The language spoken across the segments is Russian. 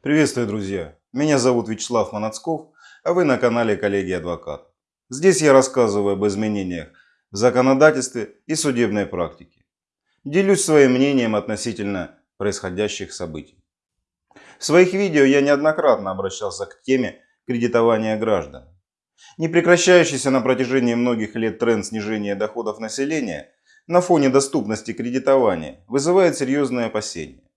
Приветствую, друзья! Меня зовут Вячеслав Манацков, а вы на канале Коллеги Адвокат. Здесь я рассказываю об изменениях в законодательстве и судебной практике. Делюсь своим мнением относительно происходящих событий. В своих видео я неоднократно обращался к теме кредитования граждан. Непрекращающийся на протяжении многих лет тренд снижения доходов населения на фоне доступности кредитования вызывает серьезные опасения.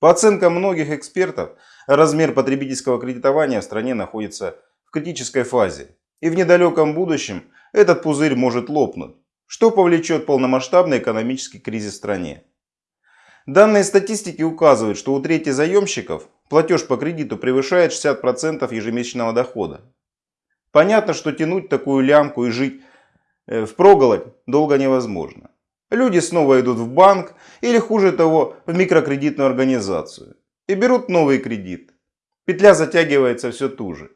По оценкам многих экспертов, размер потребительского кредитования в стране находится в критической фазе. И в недалеком будущем этот пузырь может лопнуть, что повлечет полномасштабный экономический кризис в стране. Данные статистики указывают, что у трети заемщиков платеж по кредиту превышает 60% ежемесячного дохода. Понятно, что тянуть такую лямку и жить э, в проголодь долго невозможно. Люди снова идут в банк или хуже того в микрокредитную организацию и берут новый кредит. Петля затягивается все туже.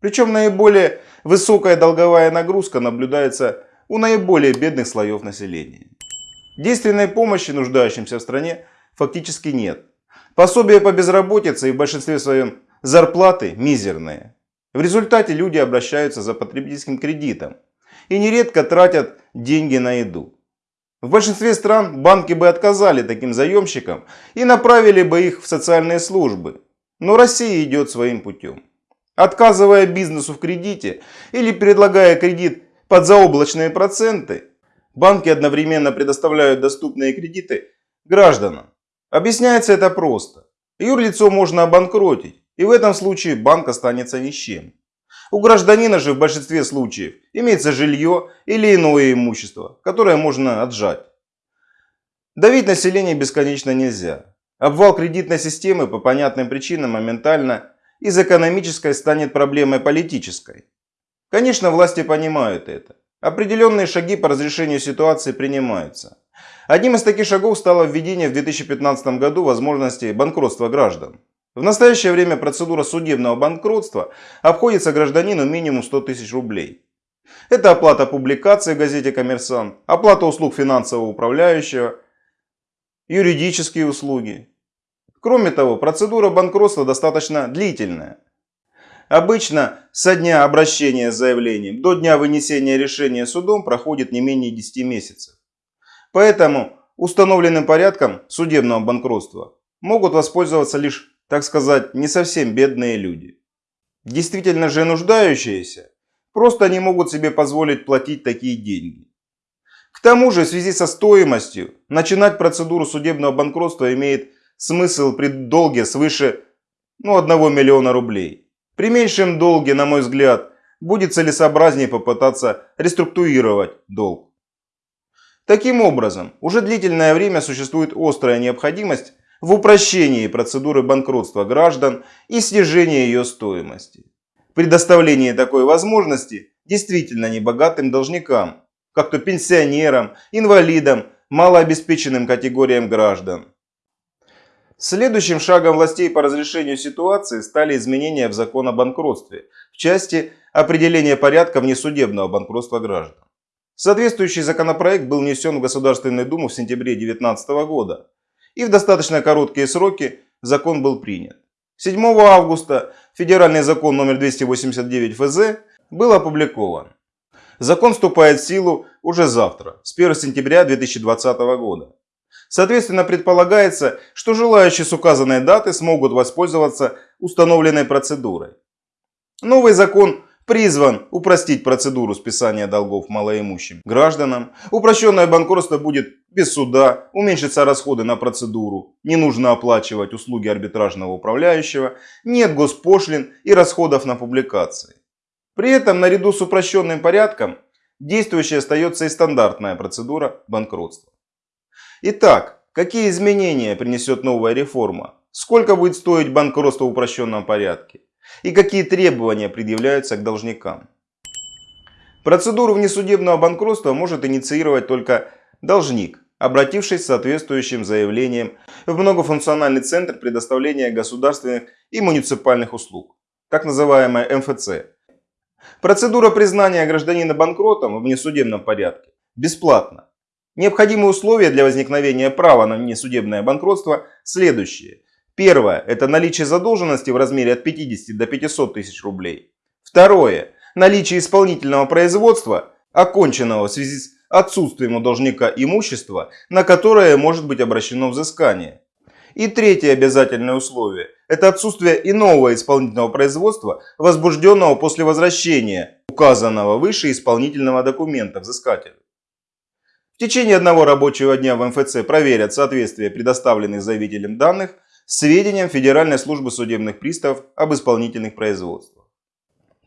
Причем наиболее высокая долговая нагрузка наблюдается у наиболее бедных слоев населения. Действенной помощи нуждающимся в стране фактически нет. Пособия по безработице и в большинстве своем зарплаты мизерные. В результате люди обращаются за потребительским кредитом и нередко тратят деньги на еду. В большинстве стран банки бы отказали таким заемщикам и направили бы их в социальные службы. Но Россия идет своим путем. Отказывая бизнесу в кредите или предлагая кредит под заоблачные проценты, банки одновременно предоставляют доступные кредиты гражданам. Объясняется это просто. Юрлицо можно обанкротить, и в этом случае банк останется ни с чем. У гражданина же в большинстве случаев имеется жилье или иное имущество, которое можно отжать. Давить население бесконечно нельзя. Обвал кредитной системы по понятным причинам моментально из экономической станет проблемой политической. Конечно, власти понимают это. Определенные шаги по разрешению ситуации принимаются. Одним из таких шагов стало введение в 2015 году возможности банкротства граждан. В настоящее время процедура судебного банкротства обходится гражданину минимум 100 тысяч рублей. Это оплата публикации в газете «Коммерсант», оплата услуг финансового управляющего, юридические услуги. Кроме того, процедура банкротства достаточно длительная. Обычно со дня обращения с заявлением до дня вынесения решения судом проходит не менее 10 месяцев. Поэтому установленным порядком судебного банкротства могут воспользоваться лишь так сказать, не совсем бедные люди. Действительно же нуждающиеся просто не могут себе позволить платить такие деньги. К тому же в связи со стоимостью начинать процедуру судебного банкротства имеет смысл при долге свыше ну, 1 миллиона рублей. При меньшем долге, на мой взгляд, будет целесообразнее попытаться реструктурировать долг. Таким образом, уже длительное время существует острая необходимость в упрощении процедуры банкротства граждан и снижении ее стоимости. Предоставление такой возможности действительно небогатым должникам, как то пенсионерам, инвалидам, малообеспеченным категориям граждан. Следующим шагом властей по разрешению ситуации стали изменения в закон о банкротстве в части определения порядка внесудебного банкротства граждан. Соответствующий законопроект был внесен в Государственную Думу в сентябре 2019 года и в достаточно короткие сроки закон был принят. 7 августа федеральный закон номер 289 ФЗ был опубликован. Закон вступает в силу уже завтра, с 1 сентября 2020 года. Соответственно, предполагается, что желающие с указанной даты смогут воспользоваться установленной процедурой. Новый закон призван упростить процедуру списания долгов малоимущим гражданам. Упрощенное банкротство будет без суда, уменьшатся расходы на процедуру, не нужно оплачивать услуги арбитражного управляющего, нет госпошлин и расходов на публикации. При этом наряду с упрощенным порядком действующей остается и стандартная процедура банкротства. Итак, какие изменения принесет новая реформа? Сколько будет стоить банкротство в упрощенном порядке? И какие требования предъявляются к должникам. Процедуру внесудебного банкротства может инициировать только должник, обратившись с соответствующим заявлением в многофункциональный центр предоставления государственных и муниципальных услуг, так называемая МФЦ. Процедура признания гражданина банкротом в внесудебном порядке бесплатна. Необходимые условия для возникновения права на внесудебное банкротство следующие. Первое – это наличие задолженности в размере от 50 до 500 тысяч рублей. Второе – наличие исполнительного производства, оконченного в связи с отсутствием у должника имущества, на которое может быть обращено взыскание. И третье обязательное условие – это отсутствие иного исполнительного производства, возбужденного после возвращения указанного выше исполнительного документа взыскателю. В течение одного рабочего дня в МФЦ проверят соответствие предоставленных заявителем данных сведениям Федеральной службы судебных приставов об исполнительных производствах.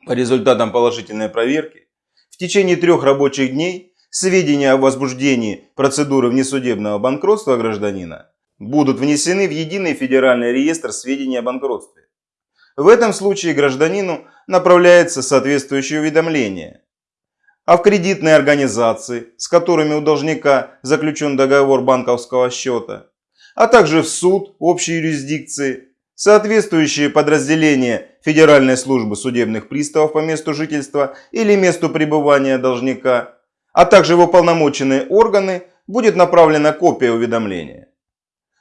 По результатам положительной проверки в течение трех рабочих дней сведения о возбуждении процедуры внесудебного банкротства гражданина будут внесены в единый федеральный реестр сведений о банкротстве. В этом случае гражданину направляется соответствующее уведомление. А в кредитные организации, с которыми у должника заключен договор банковского счета, а также в суд общей юрисдикции, соответствующие подразделения Федеральной службы судебных приставов по месту жительства или месту пребывания должника, а также в уполномоченные органы будет направлена копия уведомления.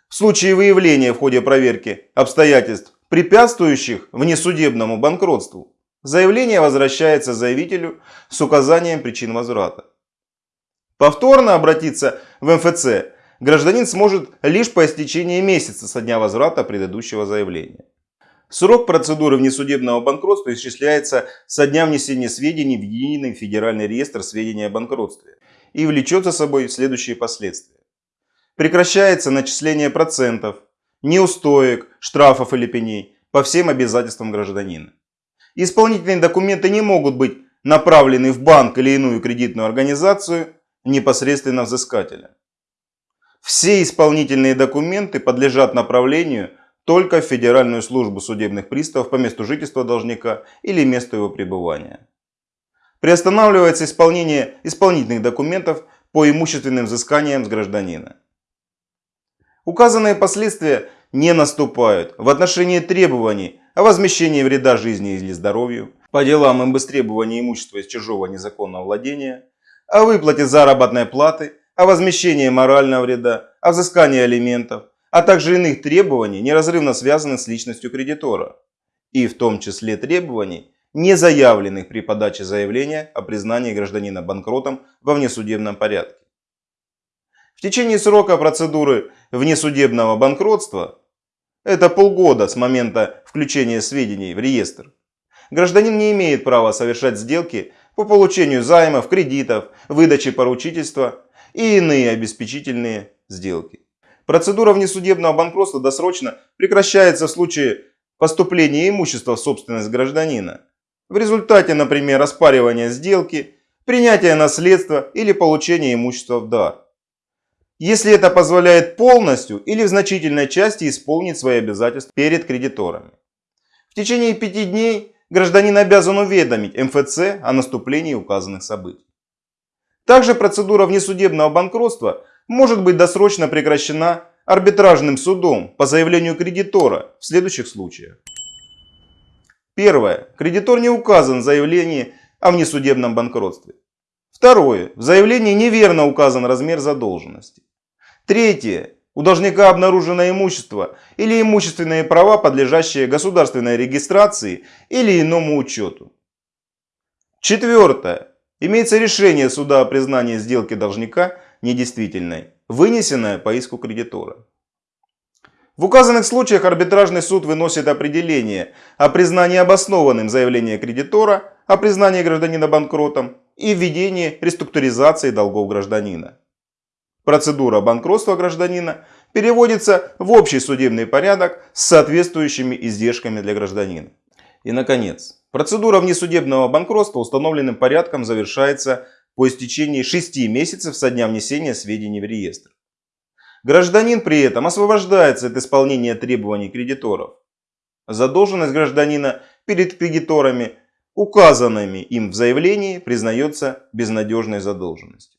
В случае выявления в ходе проверки обстоятельств, препятствующих внесудебному банкротству, заявление возвращается заявителю с указанием причин возврата. Повторно обратиться в МФЦ гражданин сможет лишь по истечении месяца со дня возврата предыдущего заявления. Срок процедуры внесудебного банкротства исчисляется со дня внесения сведений в единый федеральный реестр сведений о банкротстве и влечет за собой следующие последствия. Прекращается начисление процентов, неустоек, штрафов или пеней по всем обязательствам гражданина. Исполнительные документы не могут быть направлены в банк или иную кредитную организацию непосредственно взыскателя. Все исполнительные документы подлежат направлению только в Федеральную службу судебных приставов по месту жительства должника или месту его пребывания. Приостанавливается исполнение исполнительных документов по имущественным взысканиям с гражданина. Указанные последствия не наступают в отношении требований о возмещении вреда жизни или здоровью, по делам об истребовании имущества из чужого незаконного владения, о выплате заработной платы о возмещении морального вреда, о взыскании алиментов, а также иных требований, неразрывно связанных с личностью кредитора, и в том числе требований, не заявленных при подаче заявления о признании гражданина банкротом во внесудебном порядке. В течение срока процедуры внесудебного банкротства, это полгода с момента включения сведений в реестр, гражданин не имеет права совершать сделки по получению займов, кредитов, выдаче поручительства и иные обеспечительные сделки. Процедура внесудебного банкротства досрочно прекращается в случае поступления имущества в собственность гражданина. В результате, например, оспаривания сделки, принятия наследства или получения имущества в дар. Если это позволяет полностью или в значительной части исполнить свои обязательства перед кредиторами. В течение пяти дней гражданин обязан уведомить МФЦ о наступлении указанных событий. Также процедура внесудебного банкротства может быть досрочно прекращена арбитражным судом по заявлению кредитора в следующих случаях. Первое. Кредитор не указан в заявлении о внесудебном банкротстве. Второе. В заявлении неверно указан размер задолженности. Третье. У должника обнаружено имущество или имущественные права, подлежащие государственной регистрации или иному учету. Четвертое. Имеется решение суда о признании сделки должника недействительной, вынесенное по иску кредитора. В указанных случаях арбитражный суд выносит определение о признании обоснованным заявления кредитора, о признании гражданина банкротом и введении реструктуризации долгов гражданина. Процедура банкротства гражданина переводится в общий судебный порядок с соответствующими издержками для гражданина. И, наконец, Процедура внесудебного банкротства установленным порядком завершается по истечении 6 месяцев со дня внесения сведений в реестр. Гражданин при этом освобождается от исполнения требований кредиторов. Задолженность гражданина перед кредиторами, указанными им в заявлении, признается безнадежной задолженностью.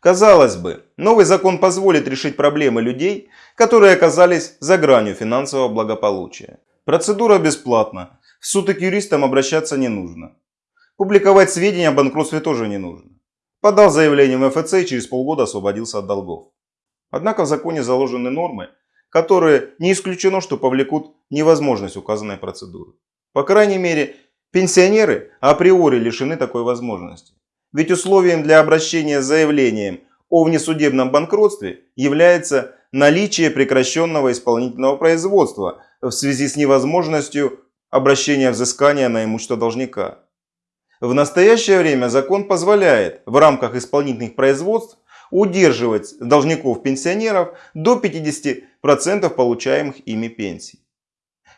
Казалось бы, новый закон позволит решить проблемы людей, которые оказались за гранью финансового благополучия. Процедура бесплатна, в суд и к юристам обращаться не нужно. Публиковать сведения о банкротстве тоже не нужно. Подал заявление в МФЦ и через полгода освободился от долгов. Однако в законе заложены нормы, которые не исключено, что повлекут невозможность указанной процедуры. По крайней мере, пенсионеры априори лишены такой возможности. Ведь условием для обращения с заявлением о внесудебном банкротстве является наличие прекращенного исполнительного производства в связи с невозможностью обращения взыскания на имущество должника. В настоящее время закон позволяет в рамках исполнительных производств удерживать должников-пенсионеров до 50% получаемых ими пенсий.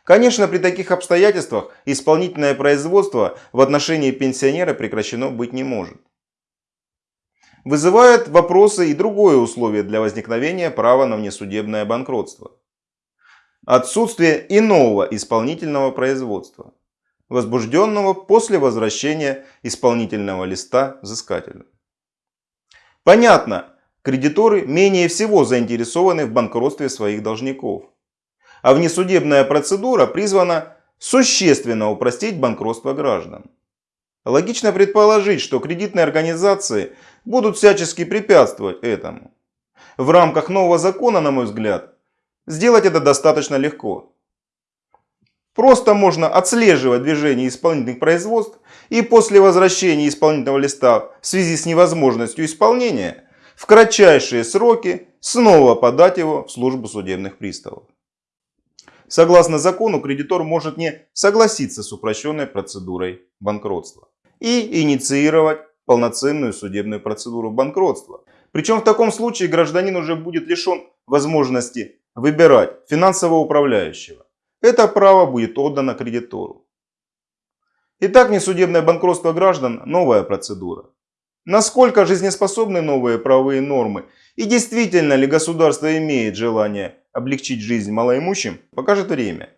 Конечно, при таких обстоятельствах исполнительное производство в отношении пенсионера прекращено быть не может. Вызывает вопросы и другое условие для возникновения права на внесудебное банкротство. Отсутствие иного исполнительного производства, возбужденного после возвращения исполнительного листа взыскателю. Понятно, кредиторы менее всего заинтересованы в банкротстве своих должников. А внесудебная процедура призвана существенно упростить банкротство граждан. Логично предположить, что кредитные организации будут всячески препятствовать этому. В рамках нового закона, на мой взгляд, сделать это достаточно легко. Просто можно отслеживать движение исполнительных производств и после возвращения исполнительного листа в связи с невозможностью исполнения в кратчайшие сроки снова подать его в службу судебных приставов. Согласно закону, кредитор может не согласиться с упрощенной процедурой банкротства и инициировать полноценную судебную процедуру банкротства. Причем в таком случае гражданин уже будет лишен возможности выбирать финансового управляющего это право будет отдано кредитору. Итак, несудебное банкротство граждан – новая процедура. Насколько жизнеспособны новые правовые нормы и действительно ли государство имеет желание облегчить жизнь малоимущим, покажет время.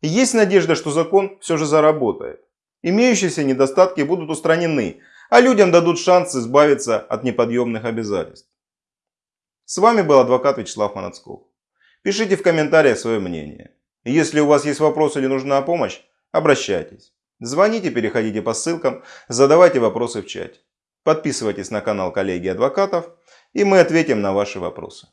Есть надежда, что закон все же заработает. Имеющиеся недостатки будут устранены, а людям дадут шанс избавиться от неподъемных обязательств. С вами был адвокат Вячеслав Манацков. Пишите в комментариях свое мнение. Если у вас есть вопросы или нужна помощь, обращайтесь. Звоните, переходите по ссылкам, задавайте вопросы в чате. Подписывайтесь на канал коллеги адвокатов, и мы ответим на ваши вопросы.